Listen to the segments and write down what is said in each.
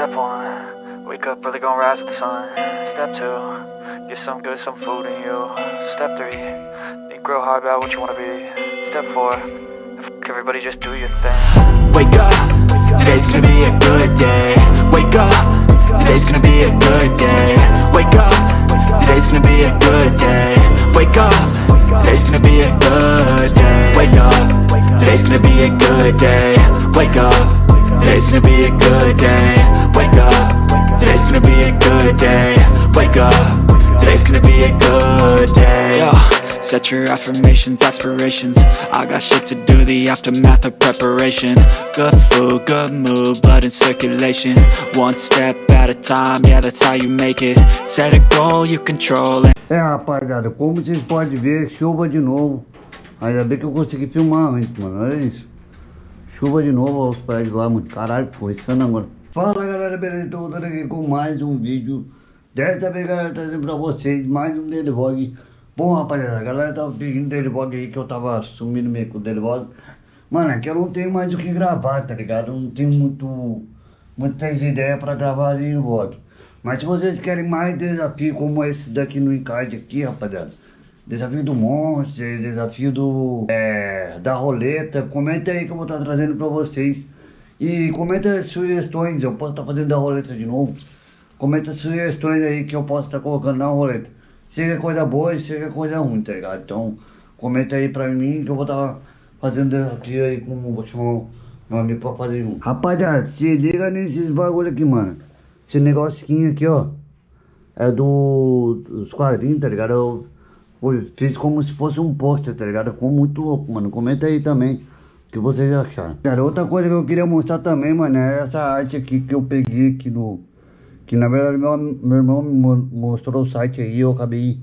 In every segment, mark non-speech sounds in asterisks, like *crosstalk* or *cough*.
Step one, wake up early, gonna rise with the sun. Step two, get some good, some food in you. Step three, think real hard about what you wanna be. Step four, everybody, just do your thing. Wake up, today's gonna be a good day Wake up, today's gonna be a good day Wake up, today's gonna be a good day Wake up, today's gonna be a good day Wake up, today's gonna be a good day Wake up, today's gonna be a good day. Wake up, today's gonna be a good day. Wake up, today's gonna be a good day. Yo, set your affirmations, aspirations. I got shit to do, the aftermath of preparation. Good food, good mood, blood in circulation. One step at a time, yeah that's how you make it. Set a goal you control and É rapaziada, como vocês podem ver, chuva de novo. Ainda bem que eu consegui filmar antes, mano. Olha isso. Chuva de novo aos prédios lá, mano. Caralho, começando agora. Fala galera, beleza? Tô voltando aqui com mais um vídeo. Dessa vez, galera, trazendo pra vocês mais um Daily Vlog. Bom, rapaziada, a galera tava pedindo Daily Vlog aí que eu tava sumindo meio com o Daily. Mano, é que eu não tenho mais o que gravar, tá ligado? Eu não tenho muito, muitas ideias pra gravar ali no vlog. Mas se vocês querem mais desafios como esse daqui no encarte aqui, rapaziada. Desafio do Monster, desafio do é, da roleta. Comenta aí que eu vou estar trazendo pra vocês. E comenta sugestões, eu posso estar fazendo da roleta de novo. Comenta sugestões aí que eu posso estar colocando na roleta. Seja coisa boa seja coisa ruim, tá ligado? Então comenta aí pra mim que eu vou estar fazendo desafio aí com vou chamar meu amigo pra fazer junto. Rapaziada, se liga nesses bagulho aqui, mano. Esse negocinho aqui, ó. É do, dos quadrinhos, tá ligado? Eu fui, fiz como se fosse um pôster, tá ligado? Ficou muito louco, mano. Comenta aí também o que vocês acharam. Cara, outra coisa que eu queria mostrar também, mano, é essa arte aqui que eu peguei aqui no... Que na verdade meu, meu irmão me mo- mostrou o site aí, eu acabei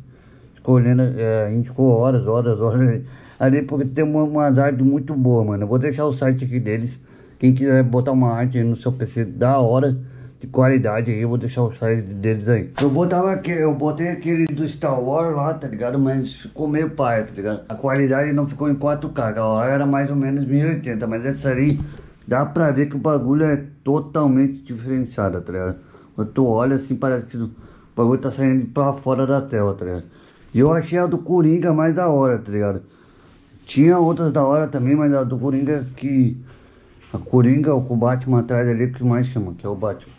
escolhendo, é, a gente ficou horas, horas, *laughs* horas ali, porque tem uma, umas artes muito boas, mano. Eu vou deixar o site aqui deles. Quem quiser botar uma arte no seu PC da hora, de qualidade aí, vou deixar o site deles aí. Eu botava aqui, eu botei aquele do Star Wars lá, tá ligado? Mas ficou meio paia, tá ligado? A qualidade não ficou em 4K, aquela era mais ou menos 1080, mas essa ali dá pra ver que o bagulho é totalmente diferenciado, tá ligado? Quando tu olha assim, parece que o bagulho tá saindo pra fora da tela, tá ligado? E eu achei a do Coringa mais da hora, tá ligado? Tinha outras da hora também, mas a do Coringa que... A Coringa, o que o Batman atrás ali, que mais chama, que é o Batman.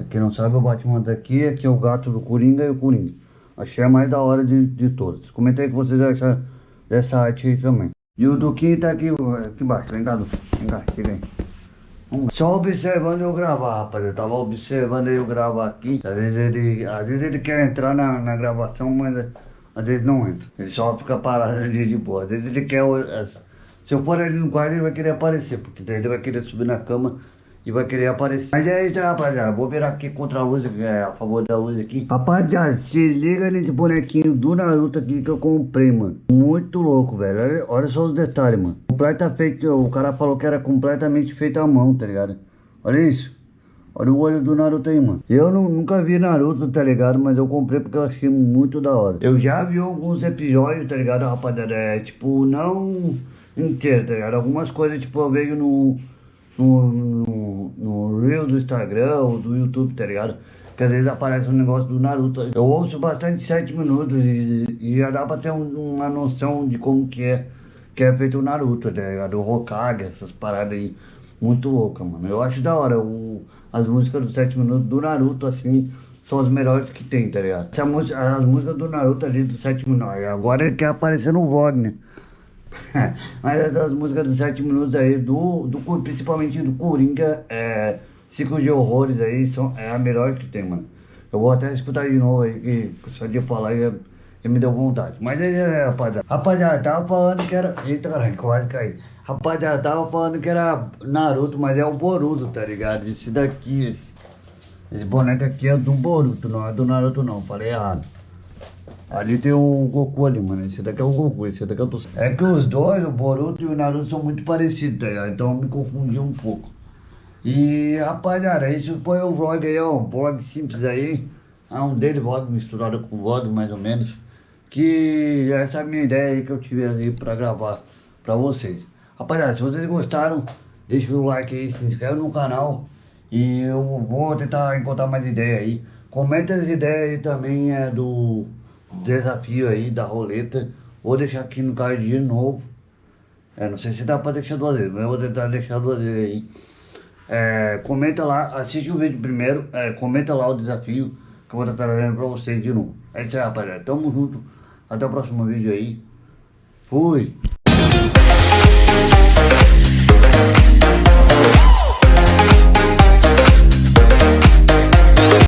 Pra quem não sabe, o Batman daqui, aqui é o gato do Coringa e o Coringa. Achei a mais da hora de, de todas. Comenta aí o que vocês acharam dessa arte aí também. E o Duquinho tá aqui, aqui embaixo. Vem cá. Vem cá, chega aí. Só observando eu gravar, rapaz. Eu tava observando eu gravar aqui. Às vezes ele, às vezes ele quer entrar na, na gravação, mas às vezes não entra. Ele só fica parado *laughs* ali de boa. Às vezes ele quer... Se eu pôr ele no quarto, ele vai querer aparecer. Porque daí ele vai querer subir na cama e vai querer aparecer. Mas é isso, rapaziada. Vou virar aqui contra a luz, é, a favor da luz aqui. Rapaziada, se liga nesse bonequinho do Naruto aqui que eu comprei, mano. Muito louco, velho. Olha, olha só os detalhes, mano. Completa feito, o cara falou que era completamente feito à mão, tá ligado? Olha isso. Olha o olho do Naruto aí, mano. Eu nu- nunca vi Naruto, tá ligado? Mas eu comprei porque eu achei muito da hora. Eu já vi alguns episódios, tá ligado, rapaziada? É, tipo, não inteiro, tá ligado? Algumas coisas, tipo, eu vejo no no, no, no Reel do Instagram ou do YouTube, tá ligado? Que às vezes aparece um negócio do Naruto. Eu ouço bastante 7 minutos e, e já dá pra ter um- uma noção de como que é, que é feito o Naruto, tá ligado? O Hokage, essas paradas aí. Muito louca, mano. Eu acho da hora. O, as músicas dos 7 minutos do Naruto, assim, são as melhores que tem, tá ligado? Essa música, as músicas do Naruto ali dos 7 minutos. Agora ele quer aparecer no vlog, né? *laughs* Mas essas músicas de 7 minutos aí, do, do, principalmente do Coringa, é, Ciclo de Horrores aí, são, é a melhor que tem, mano. Eu vou até escutar de novo aí, que só de falar já, já me deu vontade. Mas aí, é, rapaziada. Rapaziada, tava falando que era. Eita, caralho, quase caí. Rapaziada, tava falando que era Naruto, mas é o Boruto, tá ligado? Esse daqui, esse, esse boneco aqui é do Boruto, não é do Naruto, não. Falei errado. Ali tem o Goku ali, mano. Esse daqui é o Goku, esse daqui é o. É que os dois, o Boruto e o Naruto, são muito parecidos, tá? Então eu me confundi um pouco. E rapaziada, isso foi o vlog aí, ó. Um vlog simples aí. É um daily vlog misturado com vlog, mais ou menos. Que essa é a minha ideia aí que eu tive aí pra gravar pra vocês. Rapaziada, se vocês gostaram, deixa o like aí, se inscreve no canal. E eu vou tentar encontrar mais ideias aí. Comenta as ideias aí também é, do desafio aí da roleta. Vou deixar aqui no card de novo. É, não sei se dá pra deixar duas vezes, mas eu vou tentar deixar duas vezes aí. É, comenta lá, assiste o vídeo primeiro, é, comenta lá o desafio que eu vou estar trazendo pra vocês de novo. É isso aí, rapaziada. Tamo junto. Até o próximo vídeo aí. Fui!